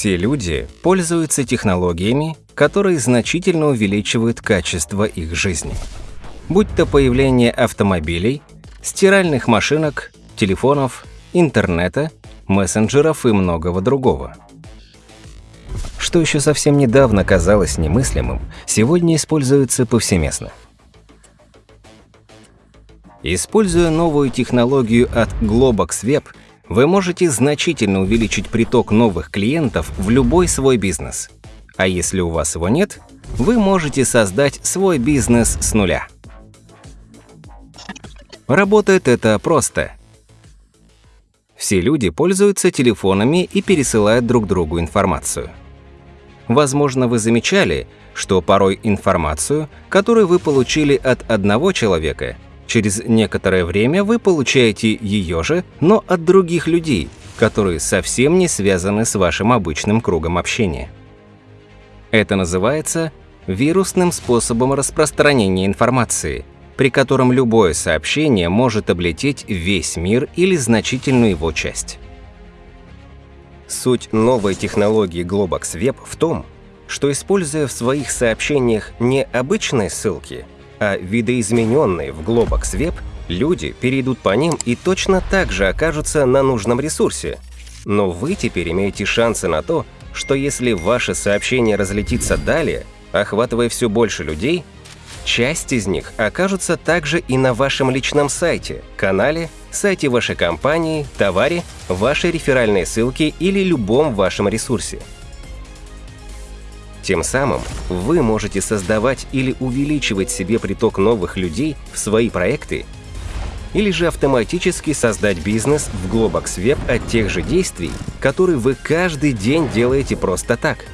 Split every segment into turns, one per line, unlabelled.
Все люди пользуются технологиями, которые значительно увеличивают качество их жизни. Будь то появление автомобилей, стиральных машинок, телефонов, интернета, мессенджеров и многого другого. Что еще совсем недавно казалось немыслимым, сегодня используется повсеместно. Используя новую технологию от Globox Web, вы можете значительно увеличить приток новых клиентов в любой свой бизнес. А если у вас его нет, вы можете создать свой бизнес с нуля. Работает это просто. Все люди пользуются телефонами и пересылают друг другу информацию. Возможно, вы замечали, что порой информацию, которую вы получили от одного человека – Через некоторое время вы получаете ее же, но от других людей, которые совсем не связаны с вашим обычным кругом общения. Это называется вирусным способом распространения информации, при котором любое сообщение может облететь весь мир или значительную его часть. Суть новой технологии Globox Web в том, что используя в своих сообщениях не обычные ссылки – а видоизмененные в Globox Web, люди перейдут по ним и точно так же окажутся на нужном ресурсе. Но вы теперь имеете шансы на то, что если ваше сообщение разлетится далее, охватывая все больше людей, часть из них окажутся также и на вашем личном сайте, канале, сайте вашей компании, товаре, вашей реферальной ссылке или любом вашем ресурсе. Тем самым вы можете создавать или увеличивать себе приток новых людей в свои проекты, или же автоматически создать бизнес в Globox Web от тех же действий, которые вы каждый день делаете просто так.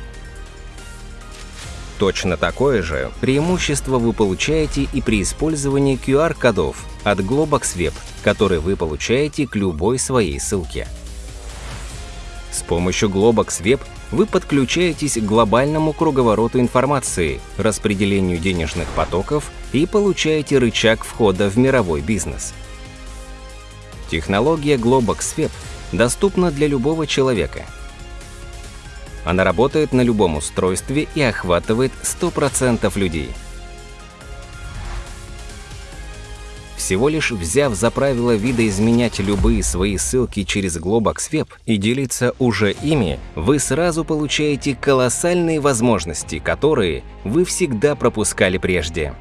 Точно такое же преимущество вы получаете и при использовании QR-кодов от Globox Web, которые вы получаете к любой своей ссылке. С помощью Globox Web вы подключаетесь к глобальному круговороту информации, распределению денежных потоков и получаете рычаг входа в мировой бизнес. Технология Globox Web доступна для любого человека. Она работает на любом устройстве и охватывает 100% людей – Всего лишь взяв за правило видоизменять любые свои ссылки через Globox Web и делиться уже ими, вы сразу получаете колоссальные возможности, которые вы всегда пропускали прежде.